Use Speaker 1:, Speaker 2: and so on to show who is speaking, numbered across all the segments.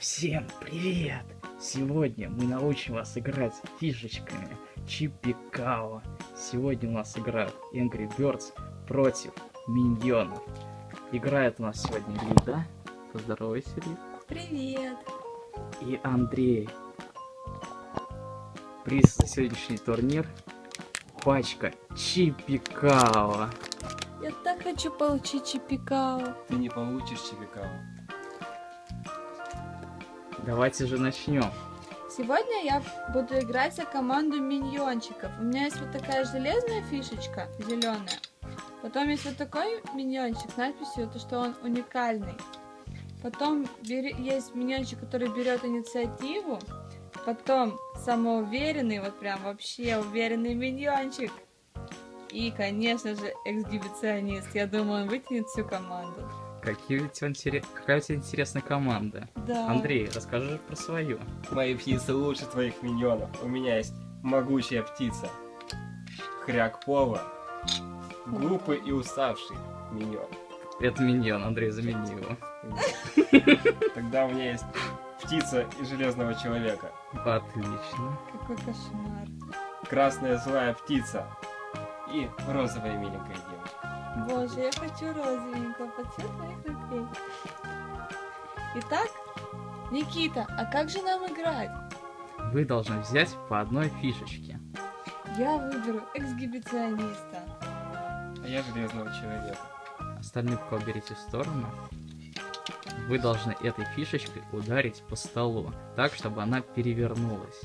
Speaker 1: Всем привет! Сегодня мы научим вас играть фишечками Чипикао. Сегодня у нас играют Angry Birds против миньонов. Играет у нас сегодня Лида. Поздоровайся, Лид.
Speaker 2: Привет!
Speaker 1: И Андрей. Приз за сегодняшний турнир. Пачка Чипикао.
Speaker 2: Я так хочу получить чипикао.
Speaker 3: Ты не получишь чипикао.
Speaker 1: Давайте же начнем.
Speaker 2: Сегодня я буду играть за команду миньончиков. У меня есть вот такая железная фишечка, зеленая. Потом есть вот такой миньончик с надписью, то, что он уникальный. Потом есть миньончик, который берет инициативу. Потом самоуверенный, вот прям вообще уверенный миньончик. И, конечно же, эксгибиционист. Я думаю, он вытянет всю команду.
Speaker 1: Какие у тебя интере- Какая у тебя интересная команда?
Speaker 2: Да.
Speaker 1: Андрей, расскажи про свою.
Speaker 3: Мои птицы лучше твоих миньонов. У меня есть могучая птица. Хряк Пова. Глупый и уставший миньон.
Speaker 1: Это миньон, Андрей, замени его.
Speaker 3: Тогда у меня есть птица и железного человека.
Speaker 1: Отлично.
Speaker 2: Какой кошмар.
Speaker 3: Красная злая птица. И розовая миленькая.
Speaker 2: Боже, я хочу розовенького под цвет моих ногтей. Итак, Никита, а как же нам играть?
Speaker 1: Вы должны взять по одной фишечке.
Speaker 2: Я выберу эксгибициониста.
Speaker 3: А я железного человека.
Speaker 1: Остальные пока уберите в сторону. Вы должны этой фишечкой ударить по столу, так, чтобы она перевернулась.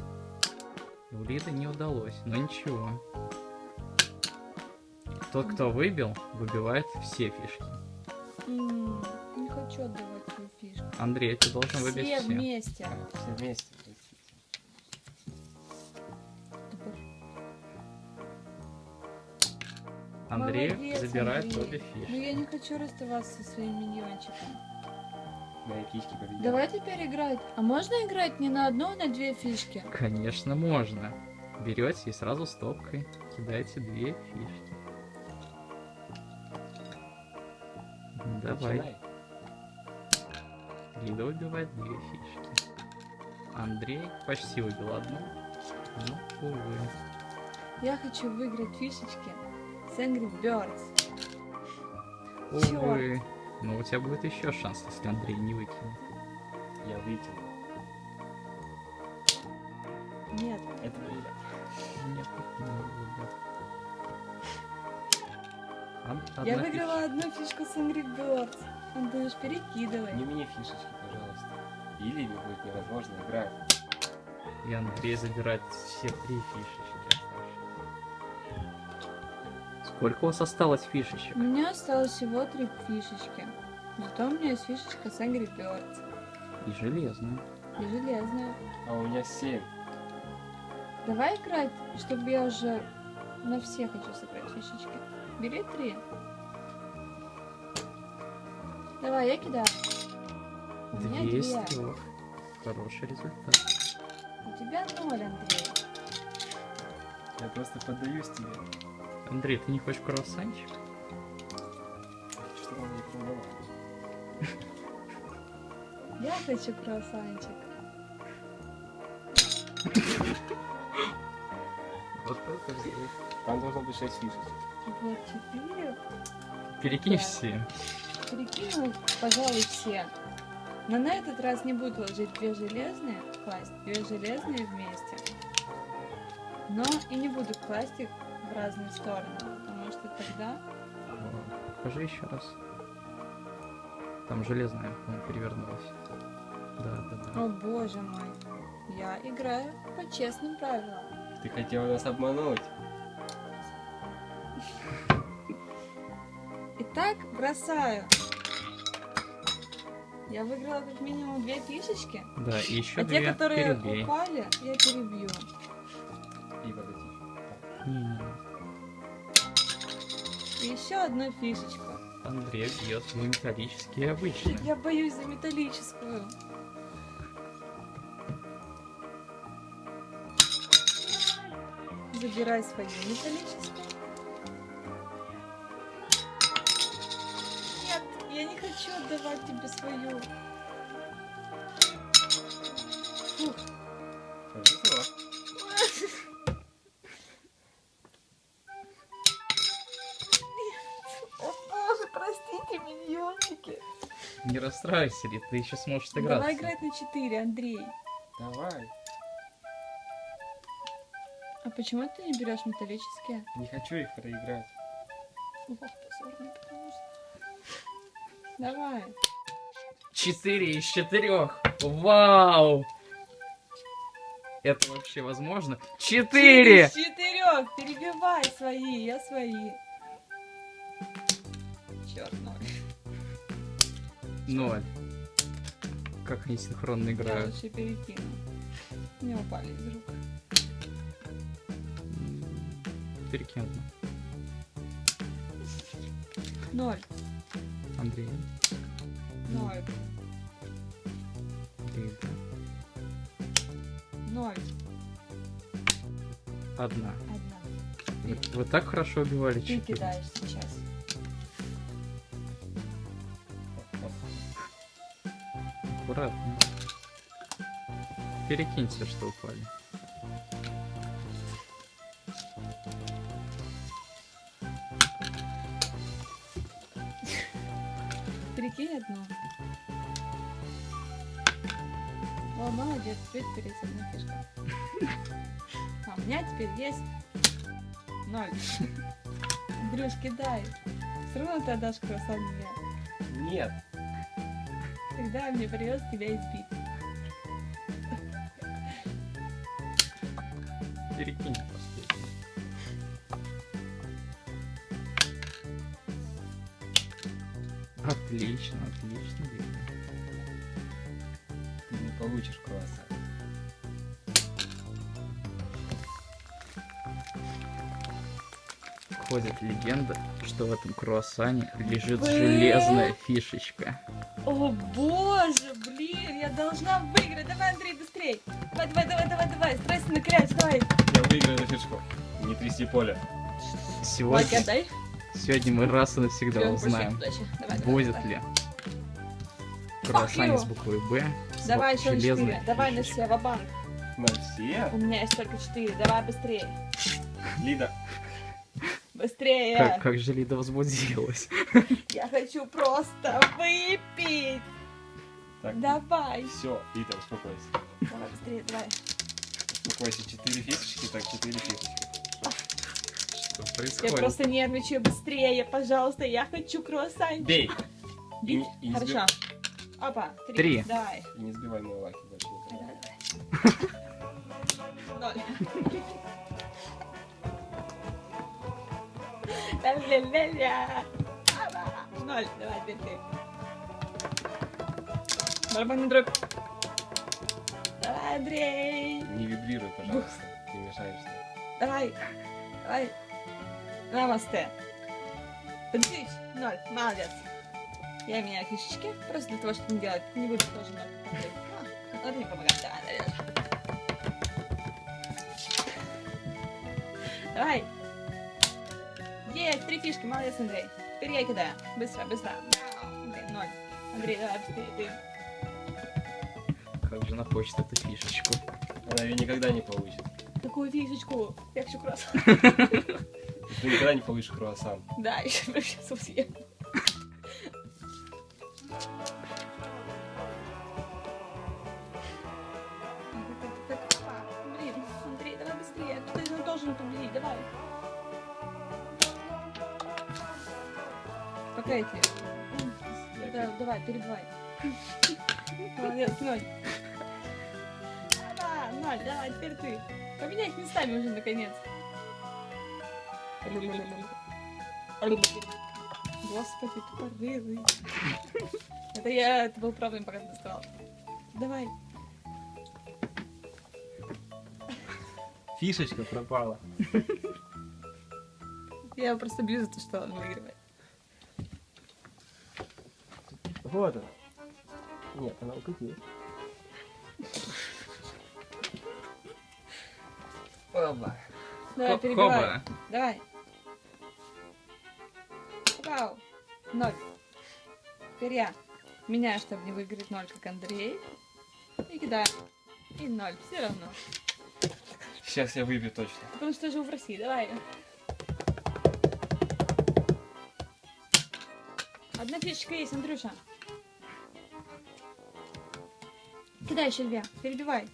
Speaker 1: У Лиды не удалось, но ничего. Тот, кто выбил, выбивает все фишки.
Speaker 2: М, не хочу отдавать свою фишку.
Speaker 1: Андрей, ты должен выбить
Speaker 2: Все
Speaker 1: все.
Speaker 2: вместе.
Speaker 3: Все вместе.
Speaker 1: Андрей
Speaker 2: Молодец,
Speaker 1: забирает
Speaker 2: Андрей.
Speaker 1: обе
Speaker 2: Ну
Speaker 1: фишки.
Speaker 2: я не хочу расставаться со своим миньончиком.
Speaker 3: Мои птички победили.
Speaker 2: Давай теперь играть. А можно играть не на одну, а на две фишки?
Speaker 1: Конечно, можно. Берете и сразу стопкой кидаете две фишки. Давай.
Speaker 3: Начинай.
Speaker 1: Лида выбивает две фишки. Андрей почти выбил одну. Ну, увы.
Speaker 2: Я хочу выиграть фишечки с Angry Birds.
Speaker 1: Увы. Но у тебя будет еще шанс, если Андрей не выкинет.
Speaker 3: Я вытяну.
Speaker 2: Нет,
Speaker 3: Это будет.
Speaker 1: Нет, не выбил.
Speaker 2: Я выиграла одну фишку с Angry Birds. Антош, перекидывай.
Speaker 3: Не мне фишечки, пожалуйста. Или будет невозможно играть.
Speaker 1: И Андрей забирает все три фишечки. Сколько у вас осталось фишечек?
Speaker 2: У меня осталось всего три фишечки. Зато у меня есть фишечка с Angry Birds.
Speaker 1: И железная.
Speaker 2: И железная.
Speaker 3: А у меня семь.
Speaker 2: Давай играть, чтобы я уже на все хочу сыграть фишечки. Бери три. Давай, я кидаю. У меня
Speaker 1: Две из трех. Хороший результат.
Speaker 2: У тебя ноль, Андрей.
Speaker 3: Я просто поддаюсь тебе.
Speaker 1: Андрей, ты не хочешь круассанчик?
Speaker 3: Что он не поняла.
Speaker 2: Я хочу круассанчик.
Speaker 1: Вот это взрыв.
Speaker 3: Там должно быть шесть фишечек.
Speaker 2: Вот четыре.
Speaker 1: Перекинь
Speaker 2: Да.
Speaker 1: все.
Speaker 2: Перекину, пожалуй, все. Но на этот раз не буду ложить две железные, класть две железные вместе. Но и не буду класть их в разные стороны, потому что тогда...
Speaker 1: Покажи еще раз. Там железная, по-моему, перевернулась. Да, да, да.
Speaker 2: О боже мой, я играю по честным правилам.
Speaker 3: Ты хотела нас обмануть.
Speaker 2: Итак, бросаю. Я выиграла как минимум две фишечки,
Speaker 1: Да, и еще
Speaker 2: а
Speaker 1: две
Speaker 2: те, которые
Speaker 1: перебей.
Speaker 2: упали, я перебью.
Speaker 3: И вот эти. Так,
Speaker 1: Не-не-не.
Speaker 2: И еще одну фишечку.
Speaker 1: Андрей бьет две металлические обычные.
Speaker 2: Я боюсь за металлическую. Забирай свою металлическую. отдавать тебе свою. Фух. О боже, простите, миньончики.
Speaker 1: Не расстраивайся, Рит, ты еще сможешь сыграть.
Speaker 2: Давай играть на 4, Андрей.
Speaker 3: Давай.
Speaker 2: А почему ты не берешь металлические?
Speaker 3: Не хочу их проиграть.
Speaker 2: Ох, позорный Давай.
Speaker 1: Четыре из четырех. Вау! Это вообще возможно? Четыре!
Speaker 2: Из четырех! Перебивай свои, я свои. Черт, ноль.
Speaker 1: Ноль. Как они синхронно
Speaker 2: Я
Speaker 1: играют.
Speaker 2: лучше перекину. Не упали из рук.
Speaker 1: Одну.
Speaker 2: Ноль.
Speaker 1: Андрей.
Speaker 2: Ноль.
Speaker 1: Рита.
Speaker 2: Ноль.
Speaker 1: Одна.
Speaker 2: Одна.
Speaker 1: Вы, вы так хорошо убивали
Speaker 2: Ты
Speaker 1: четыре.
Speaker 2: кидаешь сейчас.
Speaker 1: Аккуратно. Перекиньте, что упали.
Speaker 2: Перекинь одну. О, молодец, теперь одна фишка. А у меня теперь есть ноль. Андрюш, кидай. Все равно ты отдашь круассан мне.
Speaker 3: Нет.
Speaker 2: Тогда мне придется тебя избить.
Speaker 1: Перекинь Отлично, отлично. Рита.
Speaker 3: Ты не получишь круассан.
Speaker 1: Ходит легенда, что в этом круассане лежит
Speaker 2: Бэ?
Speaker 1: железная фишечка.
Speaker 2: О боже, блин, я должна выиграть. Давай, Андрей, быстрей. Давай, давай, давай, давай, давай. Стресс на кряч, давай.
Speaker 3: Я выиграю эту фишку. Не тряси поле.
Speaker 2: Лайк
Speaker 1: Сегодня,
Speaker 2: отдай.
Speaker 1: Сегодня мы раз и навсегда узнаем.
Speaker 2: Давай,
Speaker 1: будет
Speaker 2: давай.
Speaker 1: ли круассане
Speaker 2: you.
Speaker 1: с буквой Б
Speaker 2: Давай еще четыре. Давай на все, ва-банк.
Speaker 3: На все?
Speaker 2: У меня есть только четыре. Давай быстрее.
Speaker 3: Лида,
Speaker 2: Быстрее.
Speaker 1: Как, как же Лида возбудилась.
Speaker 2: Я хочу просто выпить.
Speaker 3: так,
Speaker 2: Давай.
Speaker 3: все, Лида, успокойся.
Speaker 2: Давай быстрее, давай.
Speaker 3: Успокойся, четыре фишечки, так, четыре фишечки.
Speaker 1: Что
Speaker 2: Я
Speaker 1: происходит?
Speaker 2: просто нервничаю быстрее, пожалуйста. Я хочу круассанчик.
Speaker 3: Бей! И,
Speaker 2: Бить?
Speaker 3: не- и не
Speaker 2: Хорошо.
Speaker 3: сби-
Speaker 2: Опа, три.
Speaker 1: Три.
Speaker 2: Давай.
Speaker 3: и не сбивай мой лаки больше.
Speaker 2: Давай, давай. Ноль. Ля-ля-ля-ля. Опа. Ноль. Давай, теперь ты. Барабанный дробь. Давай, Андрей.
Speaker 3: Не вибрируй, пожалуйста. Ты мешаешься.
Speaker 2: Давай. Давай. Намасте. Подожди. Ноль. Молодец. Я меняю фишечки. Просто для того, чтобы не делать. Не буду тоже ноль. А, Вот мне помогает. Давай, Андрей. Давай. Есть, три фишки, молодец, Андрей. Теперь я кидаю. Быстро, быстро. Андрей, ноль. Андрей, давай быстрее, ты.
Speaker 1: Как же она хочет эту фишечку.
Speaker 3: Она ее никогда не получит.
Speaker 2: Какую фишечку? Я хочу круассан.
Speaker 3: Ты никогда не получишь круассан.
Speaker 2: Да, еще сейчас съем. Блин, Андрей, давай быстрее. Ты же должен победить, давай. Пока я тебе. Да, давай, перебивай. Молодец, ноль. Да, ноль, давай, теперь ты. Поменяй местами уже, наконец. Господи, тупорылый. Это я, это был проблем, пока ты доставал. Давай.
Speaker 3: Фишечка пропала.
Speaker 2: Я просто бью за то, что он выигрывает.
Speaker 3: Вот она. Нет, она укатилась. Оба.
Speaker 2: Давай,
Speaker 1: Хоп-
Speaker 2: перебивай.
Speaker 1: хоба.
Speaker 2: Давай. Ноль. Теперь я меняю, чтобы не выиграть ноль, как Андрей. И кидаю. И ноль. Все равно.
Speaker 3: Сейчас я выбью точно.
Speaker 2: Потому что живу в России. Давай. Одна фишечка есть, Андрюша. Кидай еще две. Перебивай.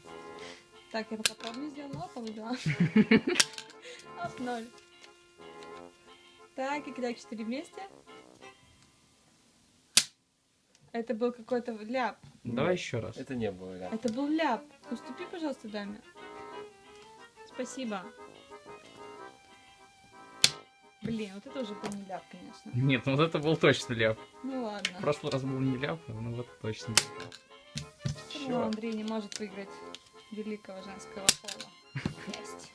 Speaker 2: Так, я пока пробную сделала. Опа, выбила. Оп, ноль. Так, и кидай четыре вместе. Это был какой-то ляп.
Speaker 1: Давай еще раз.
Speaker 3: Это не было, да.
Speaker 2: Это был ляп. Уступи, пожалуйста, даме. Спасибо. Блин, вот это уже был не ляп, конечно.
Speaker 1: Нет, ну вот это был точно ляп.
Speaker 2: Ну ладно.
Speaker 1: В прошлый раз был не ляп, ну вот точно.
Speaker 3: Чё?
Speaker 2: Андрей не может выиграть великого женского пола. Есть.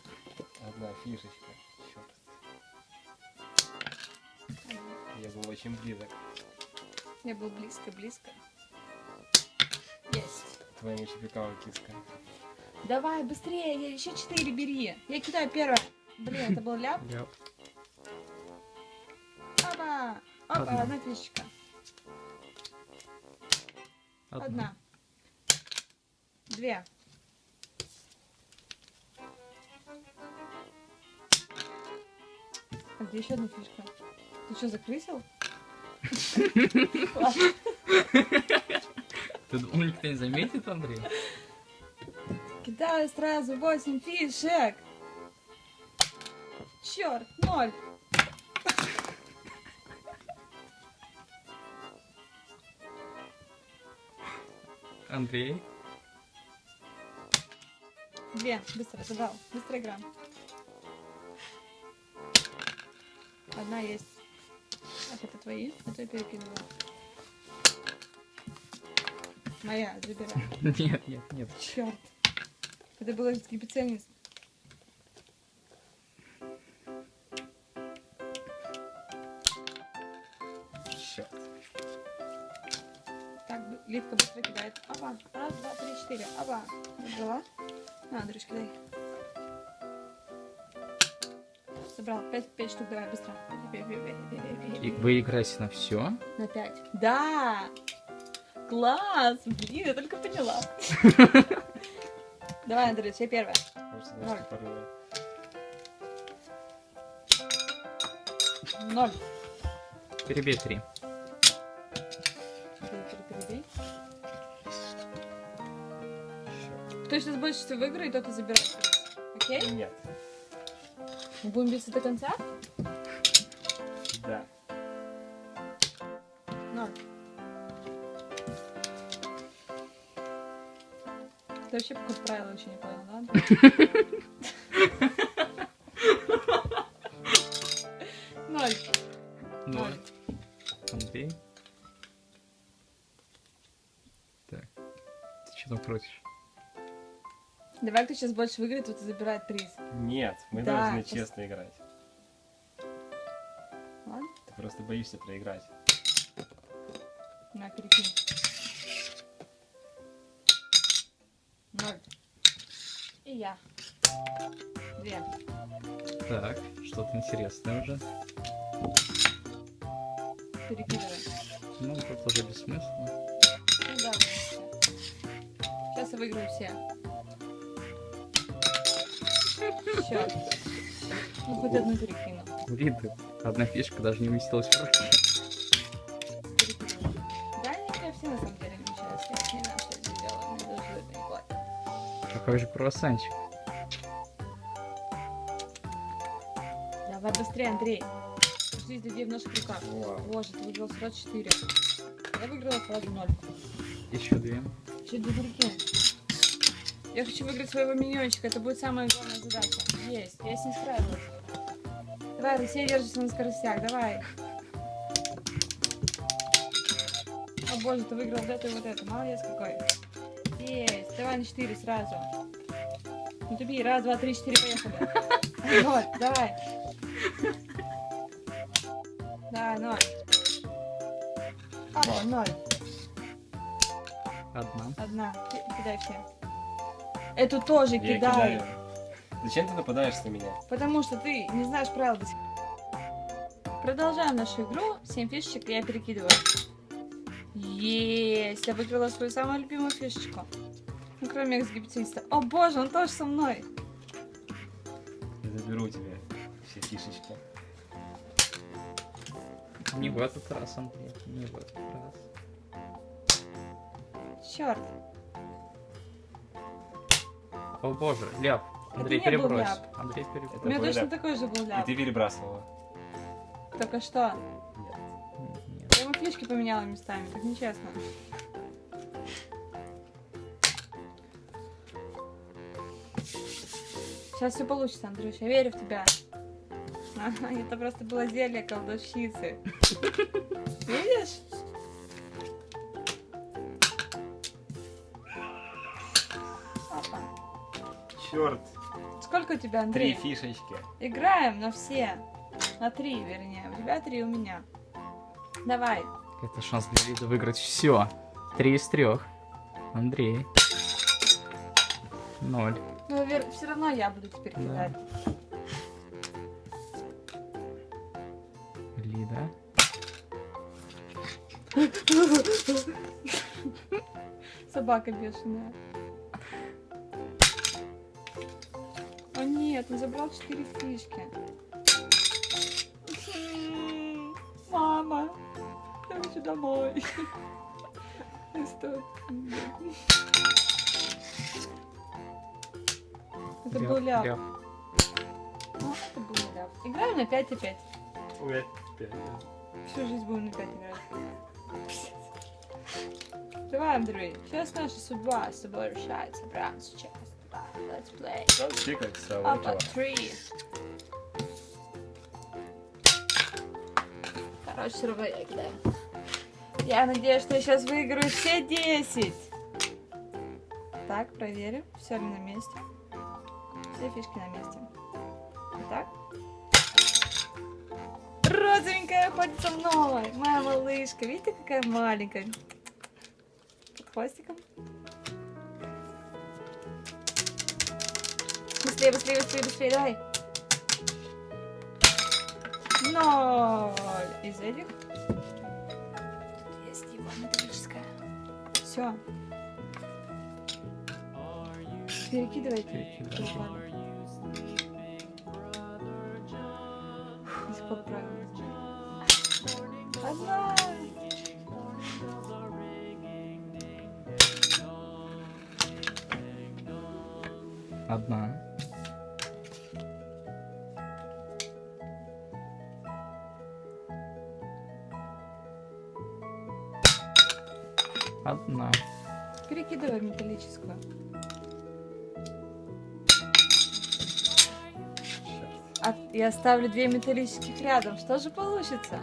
Speaker 3: Одна фишечка. Черт. Я был очень близок
Speaker 2: Я был близко-близко. Есть.
Speaker 3: к твоему чепикаву киска.
Speaker 2: Давай, быстрее, еще четыре бери. Я кидаю первое. Блин, это был ляп.
Speaker 1: Ляп.
Speaker 2: Опа! Опа,
Speaker 1: Одна.
Speaker 2: одна фишечка. Одна. Две. А где еще одна фишка? Ты что, закрысил?
Speaker 1: Ты думал, никто не заметит, Андрей?
Speaker 2: Кидаю сразу 8 фишек. Черт, ноль.
Speaker 1: Андрей?
Speaker 2: Две. Быстро, забрал. Быстро игра. Одна есть. Так, это твои? Это я перекидываю. Моя, забирай.
Speaker 1: Нет, нет, нет.
Speaker 2: Черт. Это было скипиценис.
Speaker 3: Черт.
Speaker 2: Так, Литка быстро кидает. Опа. Раз, два, три, четыре. Опа. Забрала. На, Андрюш, кидай. Собрал. Пять, пять штук, давай, быстро.
Speaker 1: И вы играете на все?
Speaker 2: На пять. Да! Класс! Блин, я только поняла. Давай, я первая.
Speaker 3: Может,
Speaker 2: Ноль.
Speaker 1: Перебей три.
Speaker 2: Кто сейчас больше всего выиграет, тот и забирает. Окей?
Speaker 3: Нет.
Speaker 2: Мы будем биться до конца?
Speaker 3: Да.
Speaker 2: Ноль. Ты вообще походу правила еще не понял, да? сейчас больше выиграет, тот и забирает приз.
Speaker 3: Нет, мы
Speaker 2: Да,
Speaker 3: должны
Speaker 2: пос-
Speaker 3: честно играть.
Speaker 2: Ладно?
Speaker 3: Ты просто боишься проиграть.
Speaker 2: На, перекинь. Ноль. И я. Две.
Speaker 1: Так, что-то интересное уже.
Speaker 2: Перекидывай.
Speaker 1: Ну, тут уже бессмысленно.
Speaker 2: Ну да. Сейчас я выиграю все. Черт. Ну хоть одну.
Speaker 1: Блин, ты- одна фишка даже не уместилась в.
Speaker 2: Перекидываю. Да, не, я все на самом деле сейчас. Я не знаю, что я сделала. Мне даже это не хватит.
Speaker 1: Какой же круассанчик.
Speaker 2: Давай быстрее, Андрей. Жизнь людей в наших руках.
Speaker 3: Вау.
Speaker 2: Боже, ты выиграл сразу 4. Я выиграла сразу 0.
Speaker 1: Еще две.
Speaker 2: Че две перекинь? Я хочу выиграть своего миньончика. Это будет самая главная задача. Есть. Я с ней справилась. Давай, Россия держится на скоростях. Давай. О боже, ты выиграл вот это и вот это. Молодец какой. Есть. Давай на 4 сразу. Не тупи. Раз, два, три, четыре. Поехали. Вот, давай. Давай, ноль. О, ноль.
Speaker 1: Одна.
Speaker 2: Одна. Ки- Кидай все. Эту тоже
Speaker 3: Я
Speaker 2: кидай.
Speaker 3: кидаю. Зачем ты нападаешь на меня?
Speaker 2: Потому что ты не знаешь правил до сих пор. Продолжаем нашу игру. 7 фишечек я перекидываю. Есть! Я выиграла свою самую любимую фишечку. Ну, кроме эксгибициониста. О боже, он тоже со мной.
Speaker 3: Я заберу тебе все фишечки.
Speaker 1: Не в этот раз, Андрей. Не в этот раз.
Speaker 2: Черт.
Speaker 1: О боже, ляп.
Speaker 2: Это
Speaker 1: Андрей,
Speaker 2: не был
Speaker 1: перебрось.
Speaker 2: ляп.
Speaker 1: Андрей,
Speaker 2: У
Speaker 1: перебрось.
Speaker 2: меня
Speaker 3: твой
Speaker 2: точно
Speaker 3: ляп.
Speaker 2: такой же был
Speaker 3: И
Speaker 2: ляп.
Speaker 3: ты перебрасывала.
Speaker 2: Только что.
Speaker 3: Нет.
Speaker 1: Нет.
Speaker 2: Я ему фишки поменяла местами, так нечестно. Сейчас все получится, Андрюш, я верю в тебя. Ага, это просто было зелье колдовщицы. Видишь?
Speaker 3: Черт,
Speaker 2: Сколько у тебя,
Speaker 3: три
Speaker 2: Андрей?
Speaker 3: фишечки.
Speaker 2: Играем на все. На три, вернее. У тебя три, у меня. Давай.
Speaker 1: Это шанс для Лиды выиграть все. Три из трех. Андрей. Ноль.
Speaker 2: Ну, все равно я буду теперь
Speaker 1: Да.
Speaker 2: кидать.
Speaker 1: Лида.
Speaker 2: Собака бешеная. Нет, он забрал четыре фишки. Мама, я хочу домой. Стой. Это был ляп.
Speaker 1: ляп.
Speaker 2: Ну, это был ляп. Играем на 5 и 5.
Speaker 3: У меня пять, да.
Speaker 2: Всю жизнь будем на 5 играть. Давай, Андрей, сейчас наша судьба с тобой решается прямо сейчас. Let's play.
Speaker 3: Да,
Speaker 2: Up
Speaker 3: начала.
Speaker 2: at three. Короче, я кидаю. Я надеюсь, что я сейчас выиграю все 10. Так, проверим, все ли на месте. Все фишки на месте. Итак. Розовенькая ходит со мной. Моя малышка. Видите, какая маленькая. Под хвостиком. Быстрее, быстрее, быстрее, быстрее, давай. Ноль из этих. Тут есть его металлическая. Все.
Speaker 1: Перекидывай.
Speaker 2: Знаю. Одна.
Speaker 1: Одна. Одна.
Speaker 2: Перекидывай металлическую. А я ставлю две металлических рядом. Что же получится?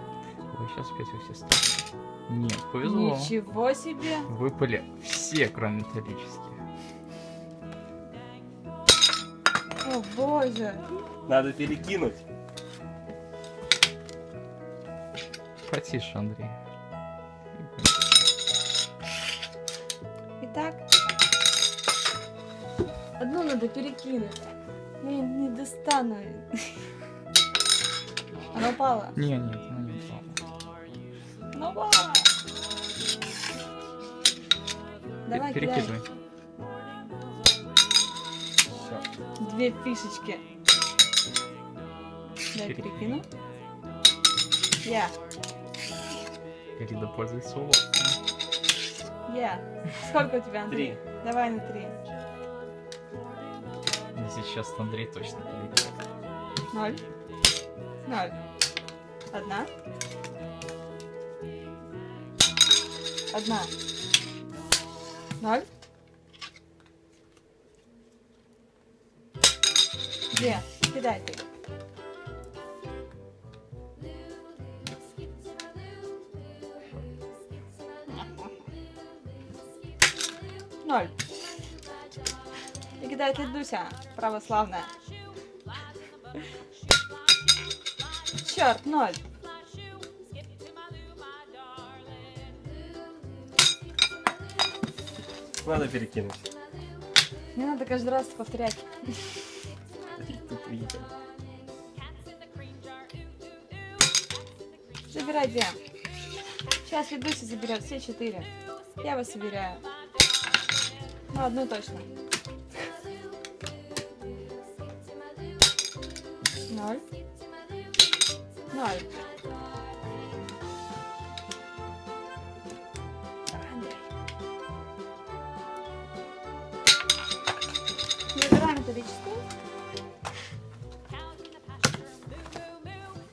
Speaker 1: Ой, сейчас опять во все стороны. Нет, повезло.
Speaker 2: Ничего себе!
Speaker 1: Выпали все, кроме металлических.
Speaker 2: О боже!
Speaker 3: Надо перекинуть.
Speaker 1: Потише, Андрей.
Speaker 2: Одну надо перекинуть. Я не достану. Она упала.
Speaker 1: Не, нет, она не упала.
Speaker 2: Она упала. Давай.
Speaker 1: Перекидывай.
Speaker 3: Все.
Speaker 2: Две фишечки. Дай
Speaker 1: Пере-
Speaker 2: перекину. Я.
Speaker 1: Пользуется уловками.
Speaker 2: Я. Сколько у тебя, Андрей?
Speaker 3: Три.
Speaker 2: Давай на три.
Speaker 1: Сейчас Андрей точно перейдет.
Speaker 2: Ноль. Ноль. Одна. Одна. Ноль. Две. Кидай ты. Кидает Лидуся, православная. Черт, ноль.
Speaker 3: Надо перекинуть.
Speaker 2: Не надо каждый раз повторять. Забирай две. Сейчас Лидуся заберет все четыре. Я вас собираю. Ну, одну точно. Ноль. Ноль. Выбираем металлическую.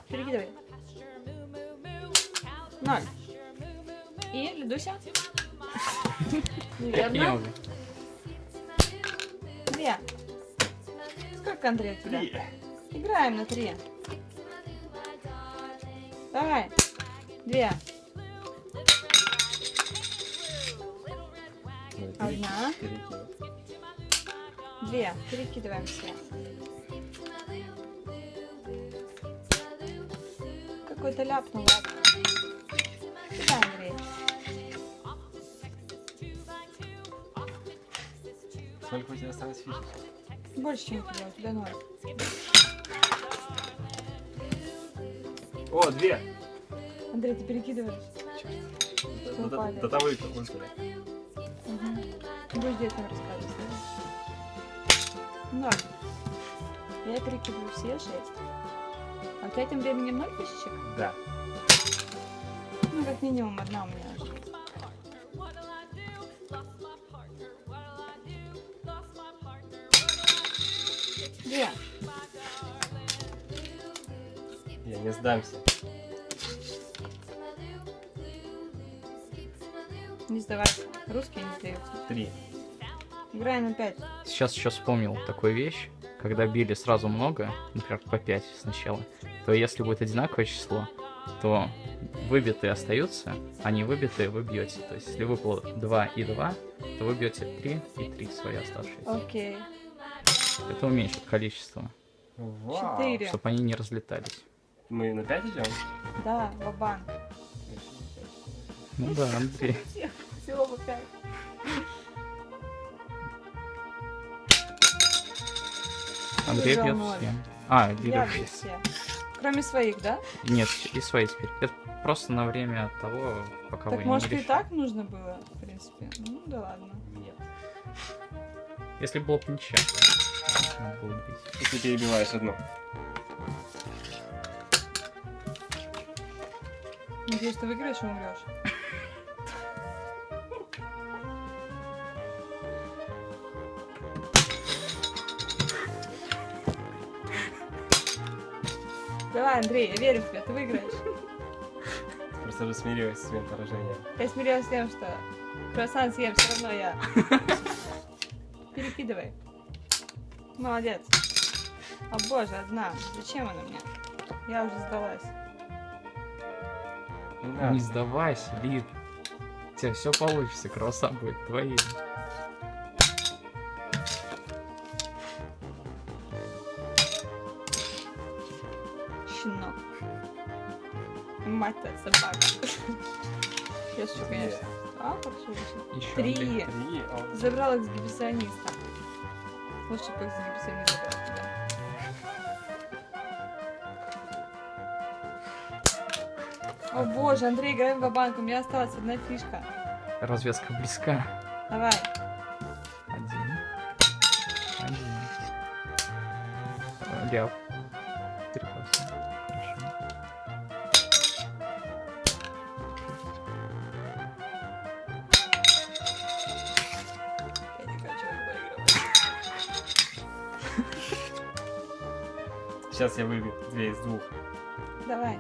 Speaker 2: Перекидывай. Ноль. И, Ледуся? Неверно.
Speaker 1: Ё-моё.
Speaker 2: Две. Сколько, Андрей, у тебя?
Speaker 3: Три.
Speaker 2: Играем на три. Давай. Две. Одна. Две. Перекидываем все. Какой-то ляпнул. Сюда, Андрей.
Speaker 3: Сколько у тебя осталось фишек?
Speaker 2: Больше, чем у тебя. У тебя ноль.
Speaker 3: О, две!
Speaker 2: Андрей, ты перекидываешь?
Speaker 3: До, того и выпали.
Speaker 2: Угу. Будешь детям рассказывать. Ноль. Я перекидываю все шесть. А у тебя тем временем ноль фишечек?
Speaker 3: Да.
Speaker 2: Ну, как минимум одна у меня
Speaker 3: сдамся.
Speaker 2: Не сдавайся. Русские не сдаются.
Speaker 3: Три.
Speaker 2: Играем на пять.
Speaker 1: Сейчас еще вспомнил такую вещь. Когда били сразу много, например, по 5 сначала, то если будет одинаковое число, то выбитые остаются, а не выбитые вы бьете. То есть, если выпало 2 и 2, то вы бьете 3 и 3 свои оставшиеся.
Speaker 2: Окей.
Speaker 1: Это уменьшит количество.
Speaker 2: Четыре.
Speaker 1: чтобы они не разлетались.
Speaker 3: Мы на пять идем?
Speaker 2: Да, вабан.
Speaker 1: Ну да, Андрей.
Speaker 2: Всего по пять.
Speaker 1: Андрей
Speaker 2: Выиграл
Speaker 1: бьет все. А,
Speaker 2: Я бью
Speaker 1: все.
Speaker 2: Кроме своих, да?
Speaker 1: Нет, и свои теперь. Это просто на время того, пока
Speaker 2: так
Speaker 1: вы
Speaker 2: может
Speaker 1: не
Speaker 2: и
Speaker 1: решите.
Speaker 2: так нужно было, в принципе. Ну да ладно.
Speaker 3: Нет.
Speaker 1: Если было бы ничья. надо было бить.
Speaker 3: И ты перебиваешь одну.
Speaker 2: Надеюсь, ты выиграешь и умрешь. Давай, Андрей, я верю в тебя, ты выиграешь.
Speaker 3: Просто уже смирилась с своим поражением.
Speaker 2: Я смирилась с тем, что круассан съем, все равно я. Перекидывай. Молодец. О боже, одна. Зачем она мне? Я уже сдалась.
Speaker 3: Не
Speaker 1: сдавайся, Лид. У тебя все получится, круассан будет твоим.
Speaker 2: Щенок. Мать-то собака. Сейчас что, конечно. А, хорошо вышло.
Speaker 1: Еще
Speaker 2: Три.
Speaker 3: Три.
Speaker 2: Забрал эксгибициониста. Лучше бы эксгибиционист забрал О боже, Андрей, играем в банк у меня осталась одна фишка.
Speaker 1: Развязка близка.
Speaker 2: Давай.
Speaker 1: Один. Один. Ляп. Прекрасно. Хорошо.
Speaker 2: Я не хочу.
Speaker 3: Сейчас я выбью две из двух.
Speaker 2: Давай.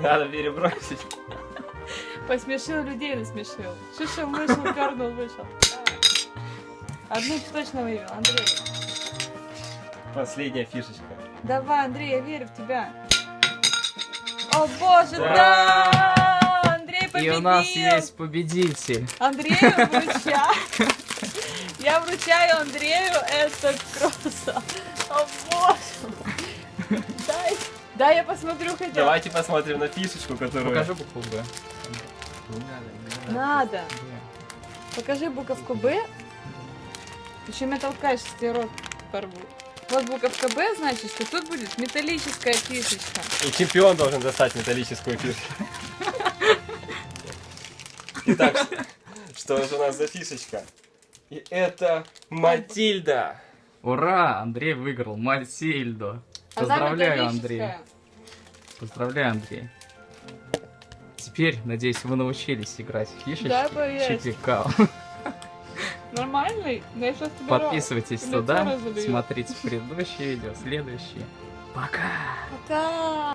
Speaker 3: Надо перебросить.
Speaker 2: Посмешил людей, насмешил. Шишел, вышел, пернул, вышел. Одну точно вывел, Андрей.
Speaker 3: Последняя фишечка.
Speaker 2: Давай, Андрей, я верю в тебя. О боже,
Speaker 3: Да.
Speaker 2: да! Андрей
Speaker 1: И
Speaker 2: победил!
Speaker 1: у нас есть победитель.
Speaker 2: Андрею вручаю. Я вручаю Андрею этот круассан. О боже! Дай, дай я посмотрю хотя бы.
Speaker 3: Давайте посмотрим на фишечку, которую...
Speaker 1: Покажи букву Б.
Speaker 3: Надо.
Speaker 2: Покажи буковку Б. Еще меня толкаешь, если рот порву. Вот буковка Б, значит, что тут будет металлическая фишечка.
Speaker 3: И чемпион должен достать металлическую фишку. Итак, что же у нас за фишечка? И это Матильда.
Speaker 1: Ура! Андрей выиграл Мальсильдо.
Speaker 2: Она
Speaker 1: Поздравляю, Андрей. Поздравляю, Андрей. теперь, надеюсь, вы научились играть в фишечки.
Speaker 2: Да, боюсь.
Speaker 1: Чипикао.
Speaker 2: Нормальный? Да я сейчас тебе
Speaker 1: Подписывайтесь туда, смотрите предыдущие видео, следующие. Пока!
Speaker 2: Пока!